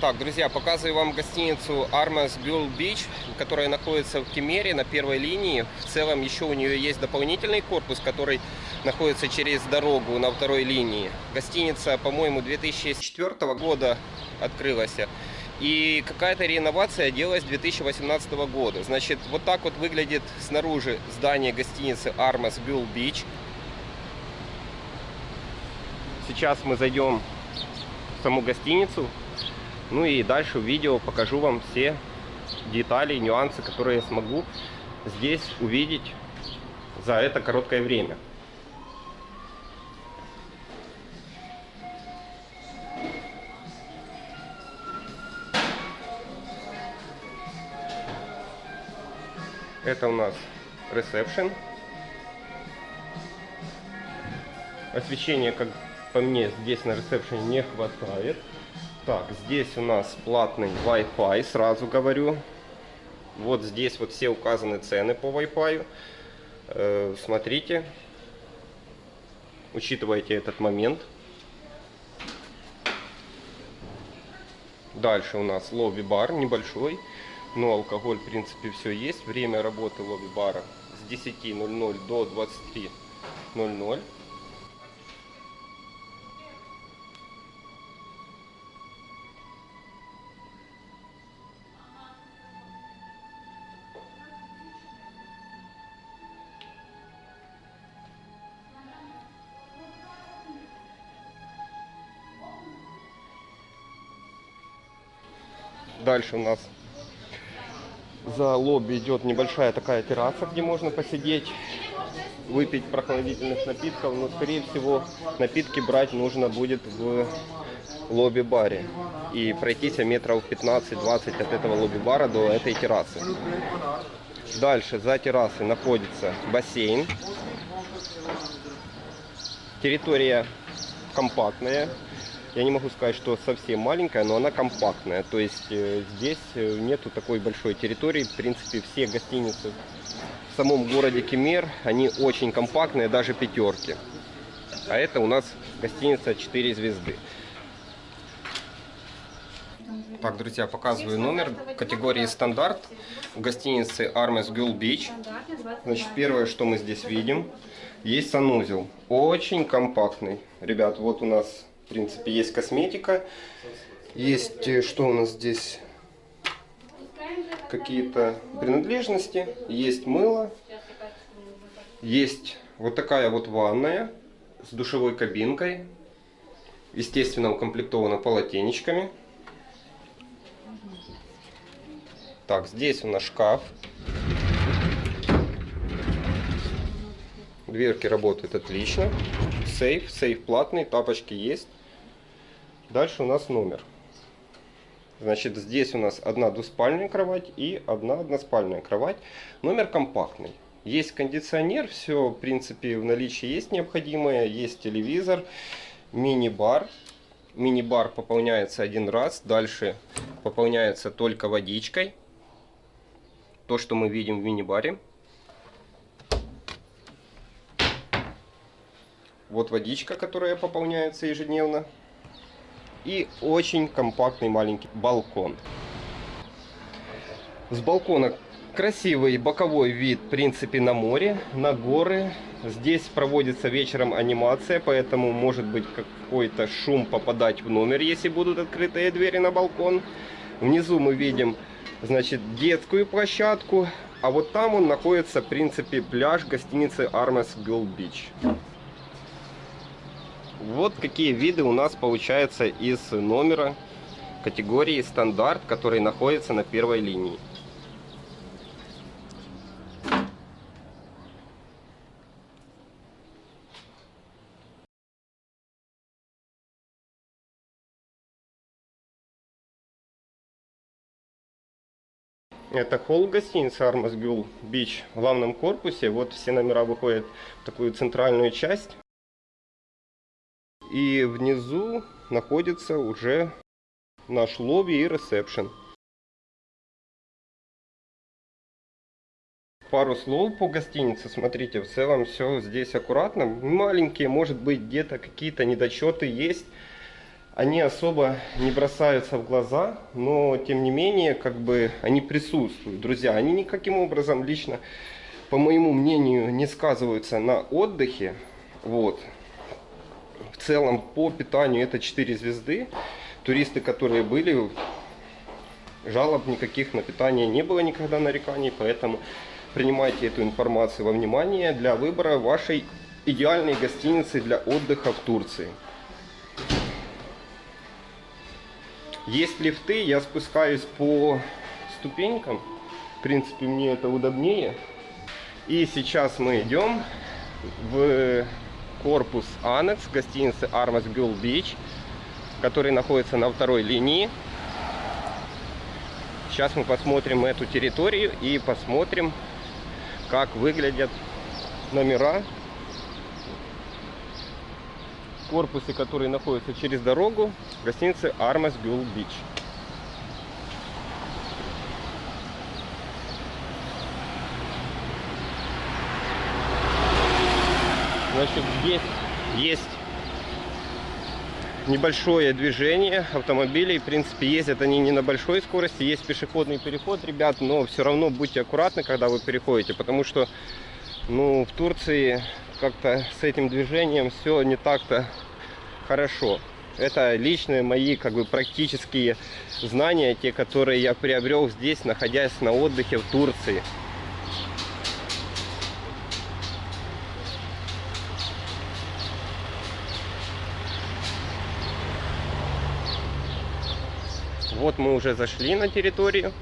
Так, друзья, показываю вам гостиницу Armas Bull Beach, которая находится в Кемере на первой линии. В целом еще у нее есть дополнительный корпус, который находится через дорогу на второй линии. Гостиница, по-моему, 2004 года открылась. И какая-то реновация делалась 2018 года. Значит, вот так вот выглядит снаружи здание гостиницы Armas Bull Beach. Сейчас мы зайдем в саму гостиницу. Ну и дальше в видео покажу вам все детали, нюансы, которые я смогу здесь увидеть за это короткое время. Это у нас ресепшн. Освещения, как по мне, здесь на ресепшене не хватает. Так, здесь у нас платный Wi-Fi, сразу говорю. Вот здесь вот все указаны цены по Wi-Fi. Э, смотрите, учитывайте этот момент. Дальше у нас лобби-бар небольшой, но алкоголь в принципе все есть. Время работы лобби-бара с 10.00 до 23.00. Дальше у нас за лобби идет небольшая такая терраса, где можно посидеть, выпить прохладительных напитков. Но, скорее всего, напитки брать нужно будет в лобби-баре. И пройтись метров 15-20 от этого лобби-бара до этой террасы. Дальше за террасой находится бассейн. Территория компактная, я не могу сказать, что совсем маленькая, но она компактная. То есть э, здесь э, нету такой большой территории. В принципе, все гостиницы в самом городе Кемер, они очень компактные, даже пятерки. А это у нас гостиница 4 звезды. Так, друзья, показываю номер категории стандарт в гостинице Armes Beach. Значит, первое, что мы здесь видим, есть санузел. Очень компактный. Ребят, вот у нас в принципе, есть косметика. Есть, э, что у нас здесь? Какие-то принадлежности. Есть мыло. Есть вот такая вот ванная с душевой кабинкой. Естественно, укомплектована полотенечками. Так, здесь у нас шкаф. Дверки работают отлично. Сейф, сейф платный, тапочки есть. Дальше у нас номер. Значит, здесь у нас одна двуспальная кровать и одна односпальная кровать. Номер компактный. Есть кондиционер, все, в принципе, в наличии есть необходимое. Есть телевизор, мини-бар. Мини-бар пополняется один раз. Дальше пополняется только водичкой. То, что мы видим в мини-баре. Вот водичка, которая пополняется ежедневно и очень компактный маленький балкон. С балкона красивый боковой вид, в принципе, на море, на горы. Здесь проводится вечером анимация, поэтому может быть какой-то шум попадать в номер, если будут открытые двери на балкон. Внизу мы видим, значит, детскую площадку, а вот там он находится, в принципе, пляж гостиницы Armes Girl Beach. Вот какие виды у нас получается из номера категории стандарт, который находится на первой линии. Это холл гостиницы Armas Beach в главном корпусе. Вот все номера выходят в такую центральную часть. И внизу находится уже наш лобби и ресепшн. Пару слов по гостинице. Смотрите, в целом все здесь аккуратно. Маленькие, может быть, где-то какие-то недочеты есть. они особо не бросаются в глаза, но тем не менее, как бы они присутствуют. Друзья, они никаким образом лично, по моему мнению, не сказываются на отдыхе. Вот. Целом, по питанию это 4 звезды. Туристы, которые были, жалоб никаких на питание не было никогда нареканий, поэтому принимайте эту информацию во внимание для выбора вашей идеальной гостиницы для отдыха в Турции. Есть лифты, я спускаюсь по ступенькам. В принципе, мне это удобнее. И сейчас мы идем в корпус Анекс гостиницы Armas Gul Beach, который находится на второй линии. Сейчас мы посмотрим эту территорию и посмотрим, как выглядят номера корпусе, который находится через дорогу, гостиницы Armas Gul Beach. Значит, здесь есть небольшое движение автомобилей. В принципе, ездят они не на большой скорости. Есть пешеходный переход, ребят, но все равно будьте аккуратны, когда вы переходите, потому что ну, в Турции как-то с этим движением все не так-то хорошо. Это личные мои как бы практические знания, те, которые я приобрел здесь, находясь на отдыхе в Турции. Вот мы уже зашли на территорию,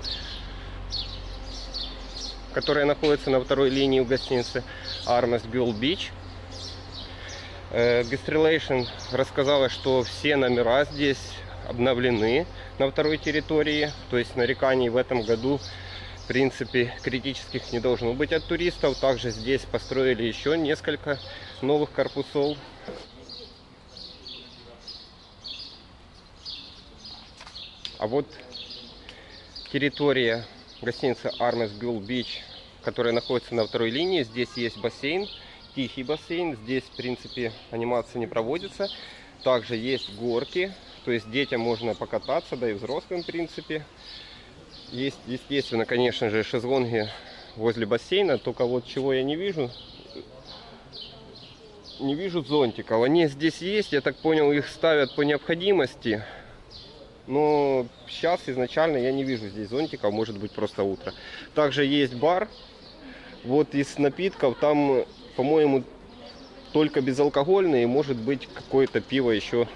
которая находится на второй линии у гостиницы Armas Girl Beach. Гастрелейшн рассказала, что все номера здесь обновлены на второй территории. То есть нареканий в этом году в принципе критических не должно быть от туристов. Также здесь построили еще несколько новых корпусов. А вот территория гостиницы Armes Gul Beach, которая находится на второй линии. Здесь есть бассейн, тихий бассейн. Здесь, в принципе, анимация не проводится. Также есть горки, то есть детям можно покататься, да и взрослым, в принципе. Есть, естественно, конечно же, шезлонги возле бассейна. Только вот чего я не вижу, не вижу зонтиков. Они здесь есть, я так понял, их ставят по необходимости. Но сейчас изначально я не вижу здесь зонтиков, может быть просто утро. Также есть бар. Вот из напитков там, по-моему, только безалкогольные. Может быть какое-то пиво еще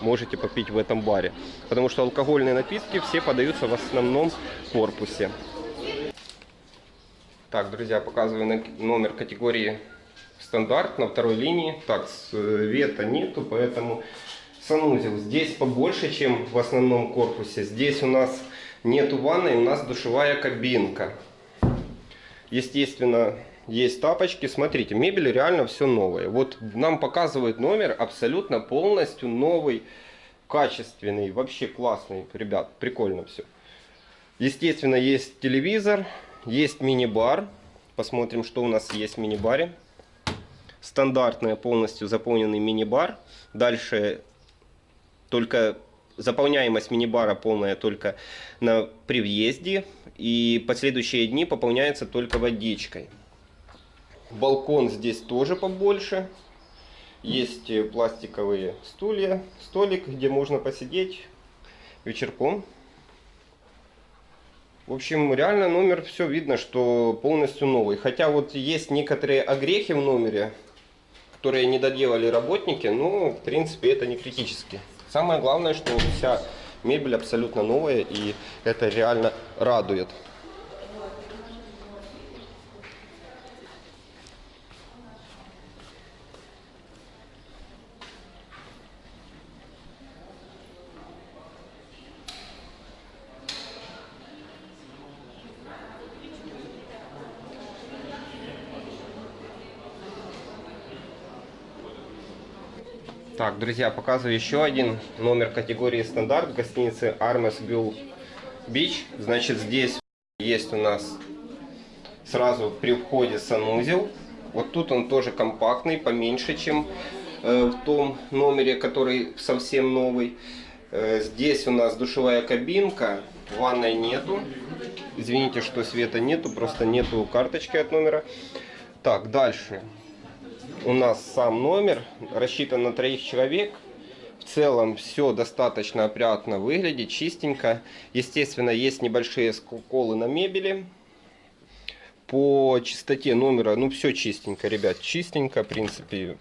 можете попить в этом баре. Потому что алкогольные напитки все подаются в основном в корпусе. Так, друзья, показываю номер категории стандарт на второй линии. Так, света нету, поэтому санузел. Здесь побольше, чем в основном корпусе. Здесь у нас нету ванной, у нас душевая кабинка. Естественно, есть тапочки. Смотрите, мебель реально все новое. Вот нам показывает номер абсолютно полностью новый, качественный, вообще классный. Ребят, прикольно все. Естественно, есть телевизор, есть мини-бар. Посмотрим, что у нас есть в мини-баре. Стандартный полностью заполненный мини-бар. Дальше только заполняемость мини-бара полная только на, при въезде. И последующие дни пополняется только водичкой. Балкон здесь тоже побольше. Есть пластиковые стулья, столик, где можно посидеть вечерком. В общем, реально номер все видно, что полностью новый. Хотя вот есть некоторые огрехи в номере, которые не доделали работники, но в принципе это не критически. Самое главное, что вся мебель абсолютно новая, и это реально радует. Так, друзья, показываю еще один номер категории стандарт гостиницы Armes Bill Beach. Значит, здесь есть у нас сразу при входе санузел. Вот тут он тоже компактный, поменьше, чем э, в том номере, который совсем новый. Э, Здесь у нас душевая кабинка, ванной нету. Извините, что света нету, просто нету карточки от номера. Так, дальше. У нас сам номер, рассчитан на троих человек. В целом все достаточно опрятно выглядит, чистенько. Естественно, есть небольшие сколы на мебели. По чистоте номера, ну все чистенько, ребят, чистенько, в принципе.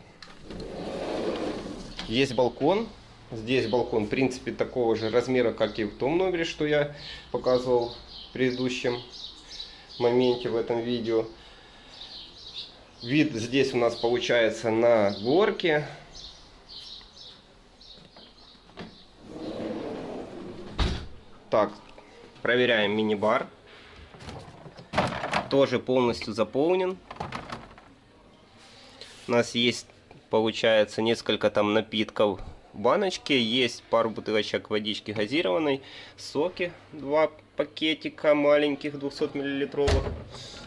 Есть балкон. Здесь балкон, в принципе, такого же размера, как и в том номере, что я показывал в предыдущем моменте в этом видео. Вид здесь у нас получается на горке. Так, проверяем мини-бар. Тоже полностью заполнен. У нас есть, получается, несколько там напитков в баночке. Есть пару бутылочек водички газированной. Соки, два пакетика маленьких 200 миллилитровых.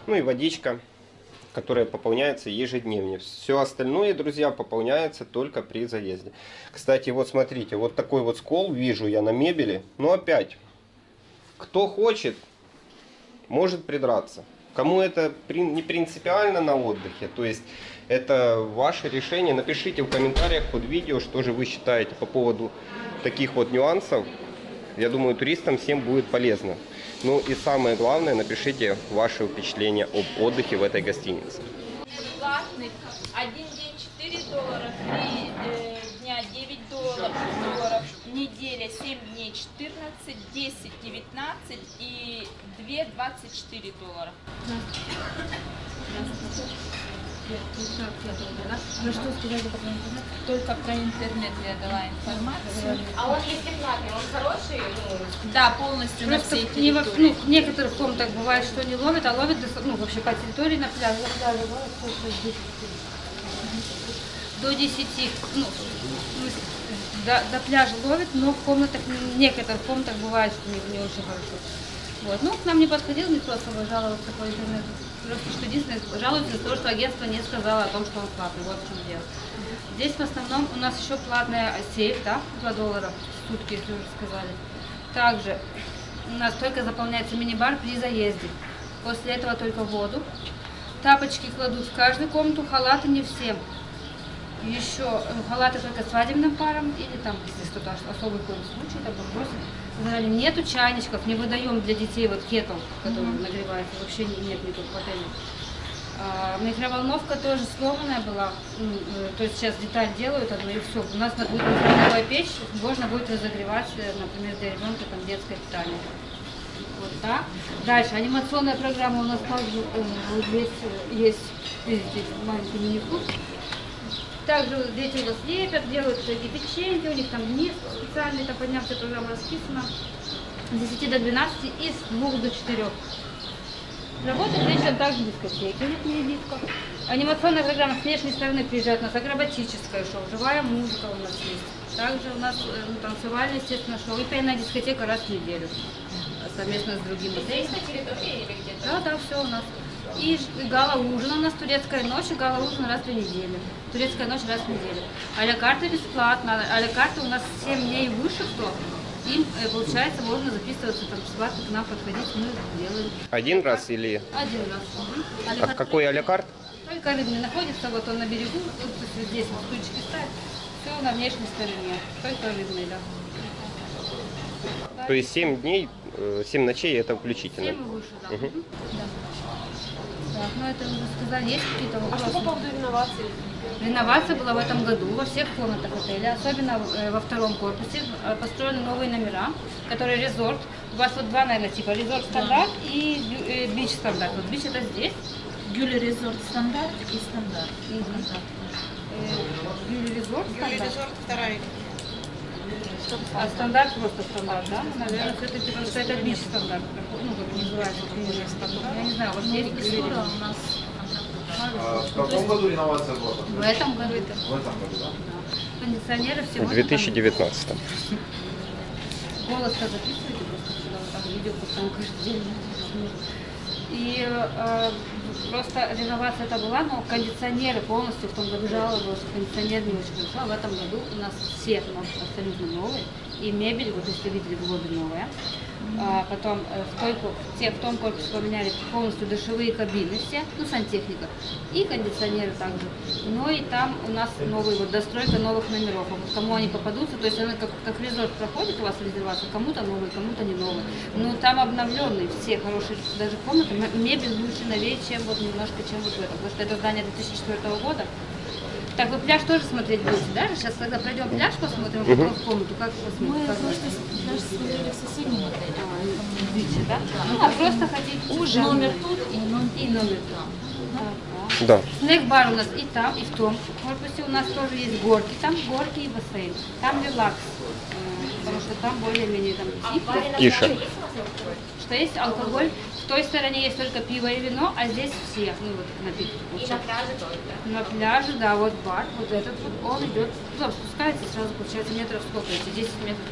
Ну и водичка которая пополняется ежедневно. Все остальное, друзья, пополняется только при заезде. Кстати, вот смотрите, вот такой вот скол вижу я на мебели. Но опять, кто хочет, может придраться. Кому это не принципиально на отдыхе, то есть это ваше решение. Напишите в комментариях под видео, что же вы считаете по поводу таких вот нюансов. Я думаю, туристам всем будет полезно. Ну и самое главное, напишите ваши впечатления об отдыхе в этой гостинице. Платный. Один день 4 доллара, 3 э, дня 9 долларов, долларов, неделя 7 дней 14, 10 19 и 2 24 доллара. Ну что сказали про интернет? Только про интернет я дала информацию. А он если платный, он хороший? Ну, Да, полностью на Просто всей не во- ну, в некоторых комнатах бывает, что не ловит, а ловит ну, вообще по территории на пляже. На пляже ловит только с 10. До 10, ну, до, до пляжа ловит, но в комнатах, в некоторых комнатах бывает, что не, не очень хорошо. Вот. Ну, к нам не подходил никто особо жаловаться по интернету. Просто что единственное, жалуются из-за того, что агентство не сказало о том, что он платный. Вот в чем дело. Здесь в основном у нас еще платная сейф, да, 2 доллара в сутки, если уже сказали. Также у нас только заполняется мини-бар при заезде. После этого только воду. Тапочки кладут в каждую комнату, халаты не всем. Еще э, халаты только свадебным парам или там, если что-то ос- особый какой случай, там попросят. Сказали, нету чайничков, не выдаем для детей вот кетл, который нагревается, вообще не- нет никаких в отеле. А, микроволновка тоже сломанная была, э, то есть сейчас деталь делают одну и все. У нас на- будет микроволновая печь, можно будет разогревать, э, например, для ребенка там детское питание. Вот так. Дальше, анимационная программа у нас также э, здесь есть, видите, маленький мини-клуб. Также дети у нас лепят, делают всякие печеньки, у них там дни специальные, там подняв вся программа расписана. С 10 до 12 и с 2 до 4. Работает вечером также дискотеки, у них не диско. Анимационная программа с внешней стороны приезжает у нас акробатическое шоу, живая музыка у нас есть. Также у нас э, ну, танцевальное, естественно, шоу и пейная дискотека раз в неделю э, совместно с другими. здесь на территории или где-то? Да, да, все у нас. И и гала-ужин у нас турецкая ночь, и гала-ужин раз в две недели. Турецкая ночь раз в неделю. А-ля карта бесплатно. А-ля карта у нас 7 дней выше, кто им, э, получается, можно записываться там бесплатно к нам подходить, мы делаем. Один раз или... Один раз. А-ля А какой а-ля карт? Только рыбный находится, вот он на берегу, вот здесь вот стульчики ставят. Все на внешней стороне. Только рыбный, да. То есть 7 дней, 7 ночей это включительно. 7 и выше, да. Мгм. Да. Так, ну это уже сказали, есть какие-то А вопросы? что по поводу реновации? Реновация была в этом году во всех комнатах отеля, особенно э, во втором корпусе. Э, Построены новые номера, которые резорт. У вас вот два, наверное, типа резорт стандарт и бю- э, бич стандарт. Вот бич это здесь. Гюли Резорт стандарт и стандарт. Э, Бюли резорт стандарт. Резорт вторая. А стандарт просто стандарт, да? Наверное, все-таки потому что это бич стандарт. Ну, как называется, Бюли стандарт. Я не знаю, у вас есть Бюли резорт? у нас А в каком году реновация была? В этом году. В этом году, да? Кондиционеры всего. В 2019. Голос-то записываете просто сюда, вот там видео постоянно каждый день. И э, просто реновация это была, но кондиционеры полностью в том году жаловалась, кондиционер не очень хорошо. А в этом году у нас все нас абсолютно новые. и мебель, вот если видели, лобби новая. А, потом э, в, той, в, те- в том корпусе поменяли полностью душевые кабины все, ну, сантехника, и кондиционеры также. Ну и там у нас новый, вот достройка новых номеров. А вот кому они попадутся, то есть она как, как резорт проходит у вас резервация, кому-то новый, кому-то не новый. Ну там обновленные все хорошие даже комнаты, мебель лучше, новее, чем вот немножко, чем вот в этом. Потому что это здание 2004 года. Так, вы пляж тоже смотреть будете, да? Сейчас когда пройдем пляж, посмотрим, а потом в комнату, как посмотрим. Мы как даже смотрели в соседнем отеле. Видите, да? Ну, а просто хотите Уже номер тут и номер. и номер там. Да. Снэк-бар у нас и там, и в том корпусе у нас тоже есть горки, там горки и бассейн. Там релакс, потому что там более-менее там тихо. Что есть алкоголь, в той стороне есть только пиво и вино, а здесь все, ну вот напитки. И на пляже тоже, да? На пляже, да, вот бар, вот этот вот, он идет, туда спускается, сразу получается метров сколько эти, 10 метров.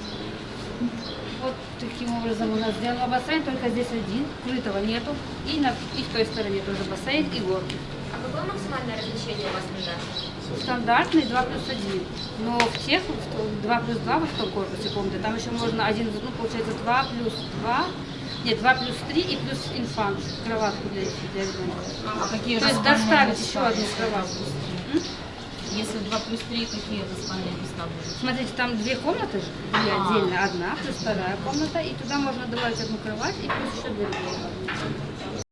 Вот таким образом у нас сделан бассейн, только здесь один, крытого нету. И, на, и в той стороне тоже бассейн и горки. А какое максимальное размещение у вас пляжа? Стандартный 2 плюс 1. Но в тех, в 2 плюс 2 во втором корпусе комнаты, там еще можно один, ну, получается 2 плюс 2, нет, 2 плюс 3 и плюс инфант, кроватку для, для ребенка. А какие То есть доставить еще одну кроватку. Если 2 плюс 3, какие распальные места будут? Смотрите, там две комнаты же, две А. отдельно, одна плюс вторая комната, и туда можно добавить одну кровать и плюс еще две комнаты.